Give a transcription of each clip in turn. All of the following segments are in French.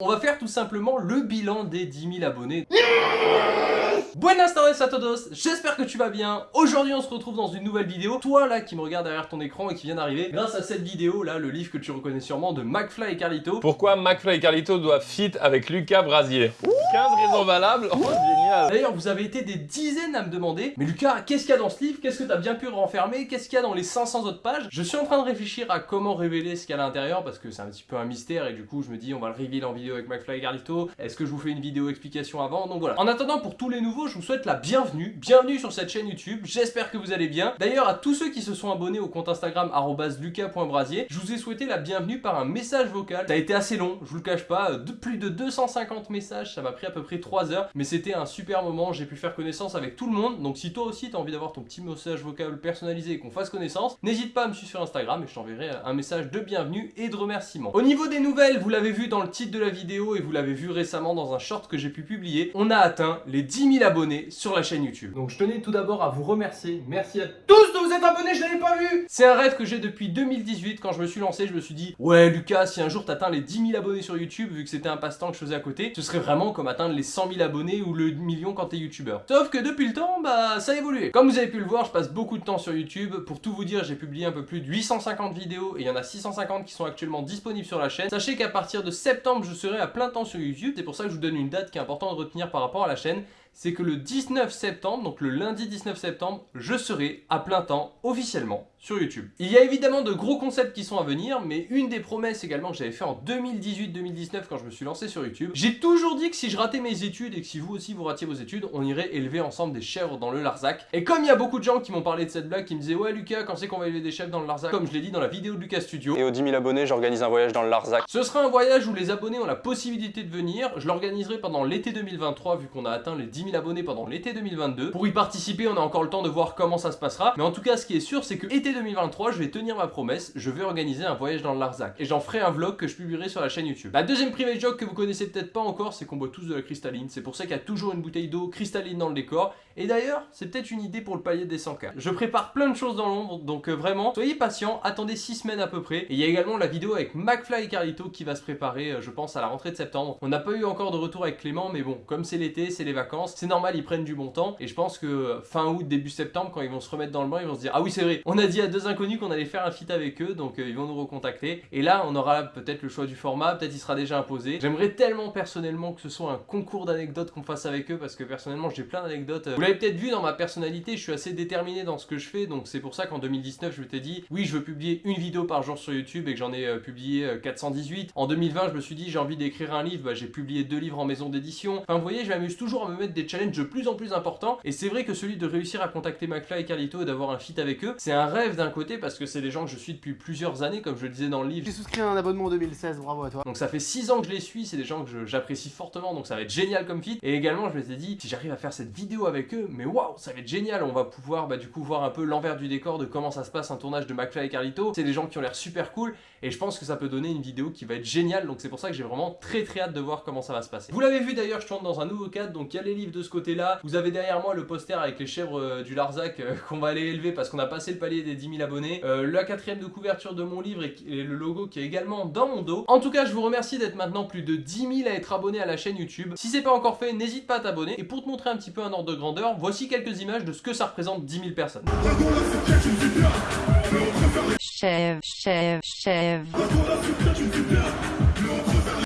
On va faire tout simplement le bilan des 10 000 abonnés. Buenas tardes a todos, j'espère que tu vas bien. Aujourd'hui on se retrouve dans une nouvelle vidéo. Toi là qui me regarde derrière ton écran et qui vient d'arriver, grâce à cette vidéo là, le livre que tu reconnais sûrement de McFly et Carlito. Pourquoi McFly et Carlito doivent fit avec Lucas Brasier 15 raisons valables Oh génial D'ailleurs vous avez été des dizaines à me demander Mais Lucas, qu'est-ce qu'il y a dans ce livre? Qu'est-ce que tu as bien pu renfermer? Qu'est-ce qu'il y a dans les 500 autres pages? Je suis en train de réfléchir à comment révéler ce qu'il y a à l'intérieur Parce que c'est un petit peu un mystère et du coup je me dis on va le révéler en vidéo avec McFly et Carlito Est-ce que je vous fais une vidéo explication avant? Donc voilà. En attendant pour tous les nouveaux je vous souhaite la bienvenue bienvenue, sur cette chaîne YouTube, j'espère que vous allez bien. D'ailleurs à tous ceux qui se sont abonnés au compte Instagram lucas.brasier, je vous ai souhaité la bienvenue par un message vocal. Ça a été assez long, je vous le cache pas, de plus de 250 messages, ça m'a pris à peu près 3 heures, mais c'était un super moment, j'ai pu faire connaissance avec tout le monde, donc si toi aussi t'as envie d'avoir ton petit message vocal personnalisé et qu'on fasse connaissance, n'hésite pas à me suivre sur Instagram et je t'enverrai un message de bienvenue et de remerciement. Au niveau des nouvelles, vous l'avez vu dans le titre de la vidéo et vous l'avez vu récemment dans un short que j'ai pu publier, on a atteint les 10 000 sur la chaîne YouTube. Donc je tenais tout d'abord à vous remercier. Merci à tous de vous être abonnés, je l'avais pas vu C'est un rêve que j'ai depuis 2018. Quand je me suis lancé, je me suis dit Ouais Lucas, si un jour t'atteins les 10 000 abonnés sur YouTube, vu que c'était un passe-temps que je faisais à côté, ce serait vraiment comme atteindre les 100 000 abonnés ou le million quand t'es youtubeur. Sauf que depuis le temps, bah ça a évolué. Comme vous avez pu le voir, je passe beaucoup de temps sur YouTube. Pour tout vous dire, j'ai publié un peu plus de 850 vidéos et il y en a 650 qui sont actuellement disponibles sur la chaîne. Sachez qu'à partir de septembre, je serai à plein temps sur YouTube. C'est pour ça que je vous donne une date qui est importante de retenir par rapport à la chaîne c'est que le 19 septembre, donc le lundi 19 septembre, je serai à plein temps officiellement sur YouTube. Il y a évidemment de gros concepts qui sont à venir, mais une des promesses également que j'avais fait en 2018-2019 quand je me suis lancé sur YouTube, j'ai toujours dit que si je ratais mes études et que si vous aussi vous ratiez vos études, on irait élever ensemble des chèvres dans le Larzac. Et comme il y a beaucoup de gens qui m'ont parlé de cette blague, qui me disaient ouais Lucas, quand c'est qu'on va élever des chèvres dans le Larzac? Comme je l'ai dit dans la vidéo de Lucas Studio. Et aux 10 000 abonnés, j'organise un voyage dans le Larzac. Ce sera un voyage où les abonnés ont la possibilité de venir. Je l'organiserai pendant l'été 2023 vu qu'on a atteint les 10 000 abonnés pendant l'été 2022. Pour y participer, on a encore le temps de voir comment ça se passera. Mais en tout cas, ce qui est sûr, c'est que été 2023, je vais tenir ma promesse, je vais organiser un voyage dans le Larzac. Et j'en ferai un vlog que je publierai sur la chaîne YouTube. La deuxième private joke que vous connaissez peut-être pas encore, c'est qu'on boit tous de la cristalline. C'est pour ça qu'il y a toujours une bouteille d'eau cristalline dans le décor. Et d'ailleurs, c'est peut-être une idée pour le palier des 100K. Je prépare plein de choses dans l'ombre, donc euh, vraiment, soyez patients, attendez 6 semaines à peu près. Et il y a également la vidéo avec McFly et Carlito qui va se préparer, euh, je pense, à la rentrée de septembre. On n'a pas eu encore de retour avec Clément, mais bon, comme c'est l'été, c'est les vacances, c'est normal, ils prennent du bon temps. Et je pense que euh, fin août, début septembre, quand ils vont se remettre dans le bain, ils vont se dire « Ah oui, c'est vrai, on a dit à deux inconnus qu'on allait faire un feat avec eux, donc ils vont nous recontacter. » Et là, on aura peut-être le choix du format, peut-être il sera déjà imposé. J'aimerais tellement personnellement que ce soit un concours d'anecdotes qu'on fasse avec eux, parce que personnellement, j'ai plein d'anecdotes. Vous l'avez peut-être vu dans ma personnalité, je suis assez déterminé dans ce que je fais, donc c'est pour ça qu'en 2019, je m'étais dit, oui, je veux publier une vidéo par jour sur YouTube et que j'en ai euh, publié 418. Euh, en 2020, je me suis dit, j'ai envie d'écrire un livre, bah, j'ai publié deux livres en maison d'édition. Enfin, vous voyez, je m'amuse toujours à me mettre des challenges de plus en plus importants, et c'est vrai que celui de réussir à contacter McFly et Carlito et d'avoir un feat avec eux, c'est un rêve d'un côté parce que c'est des gens que je suis depuis plusieurs années, comme je le disais dans le livre. J'ai souscrit un abonnement en 2016, bravo à toi. Donc ça fait 6 ans que je les suis, c'est des gens que j'apprécie fortement, donc ça va être génial comme feat. Et également, je m'étais dit, si j'arrive à faire cette vidéo avec eux, mais waouh, ça va être génial, on va pouvoir bah, du coup voir un peu l'envers du décor de comment ça se passe un tournage de McFly et Carlito. C'est des gens qui ont l'air super cool et je pense que ça peut donner une vidéo qui va être géniale donc c'est pour ça que j'ai vraiment très très hâte de voir comment ça va se passer. Vous l'avez vu d'ailleurs, je tourne dans un nouveau cadre donc il y a les livres de ce côté-là. Vous avez derrière moi le poster avec les chèvres euh, du Larzac euh, qu'on va aller élever parce qu'on a passé le palier des 10 000 abonnés. Euh, la quatrième de couverture de mon livre et, le logo qui est également dans mon dos. En tout cas, je vous remercie d'être maintenant plus de 10 000 à être abonné à la chaîne YouTube. Si c'est pas encore fait, n'hésite pas à t'abonner. Et pour te montrer un petit peu un ordre de grandeur, voici quelques images de ce que ça représente 10 000 personnes. Chèvre, chèvre, chèvre.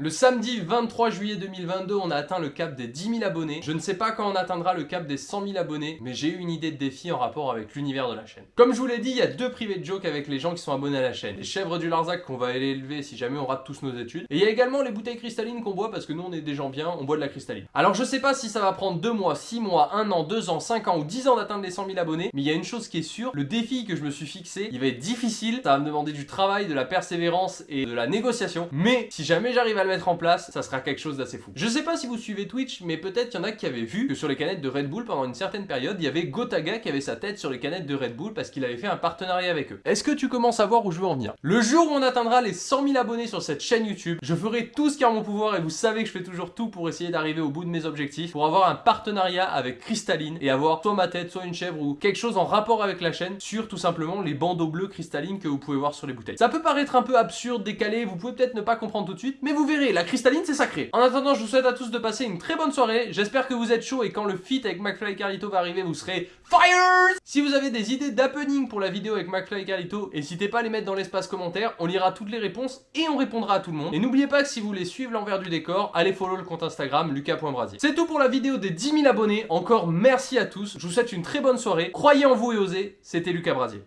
Le samedi 23 juillet 2022, on a atteint le cap des 10 000 abonnés. Je ne sais pas quand on atteindra le cap des 100 000 abonnés, mais j'ai eu une idée de défi en rapport avec l'univers de la chaîne. Comme je vous l'ai dit, il y a deux privés de joke avec les gens qui sont abonnés à la chaîne. Les chèvres du Larzac qu'on va aller élever si jamais on rate tous nos études. Et il y a également les bouteilles cristallines qu'on boit parce que nous on est des gens bien, on boit de la cristalline. Alors je sais pas si ça va prendre 2 mois, 6 mois, 1 an, 2 ans, 5 ans ou 10 ans d'atteindre les 100 000 abonnés, mais il y a une chose qui est sûre, le défi que je me suis fixé, il va être difficile, ça va me demander du travail, de la persévérance et de la négociation, mais si jamais j'arrive à le mettre en place, ça sera quelque chose d'assez fou. Je sais pas si vous suivez Twitch, mais peut-être qu'il y en a qui avaient vu que sur les canettes de Red Bull, pendant une certaine période, il y avait Gotaga qui avait sa tête sur les canettes de Red Bull parce qu'il avait fait un partenariat avec eux. Est-ce que tu commences à voir où je veux en venir? Le jour où on atteindra les 100 000 abonnés sur cette chaîne YouTube, je ferai tout ce qui est en mon pouvoir et vous savez que je fais toujours tout pour essayer d'arriver au bout de mes objectifs, pour avoir un partenariat avec Crystalline et avoir soit ma tête, soit une chèvre ou quelque chose en rapport avec la chaîne sur tout simplement les bandeaux bleus cristallines que vous pouvez voir sur les bouteilles. Ça peut paraître un peu absurde, décalé, vous pouvez peut-être ne pas comprendre tout de suite, mais vous verrez la cristalline c'est sacré. En attendant, je vous souhaite à tous de passer une très bonne soirée. J'espère que vous êtes chaud et quand le feat avec McFly et Carlito va arriver, vous serez FIRE Si vous avez des idées d'happening pour la vidéo avec McFly et Carlito, n'hésitez pas à les mettre dans l'espace commentaire, on lira toutes les réponses et on répondra à tout le monde. Et n'oubliez pas que si vous voulez suivre l'envers du décor, allez follow le compte Instagram lucas.brasier. C'est tout pour la vidéo des 10 000 abonnés, encore merci à tous, je vous souhaite une très bonne soirée, croyez en vous et osez, c'était Lucas Brasier.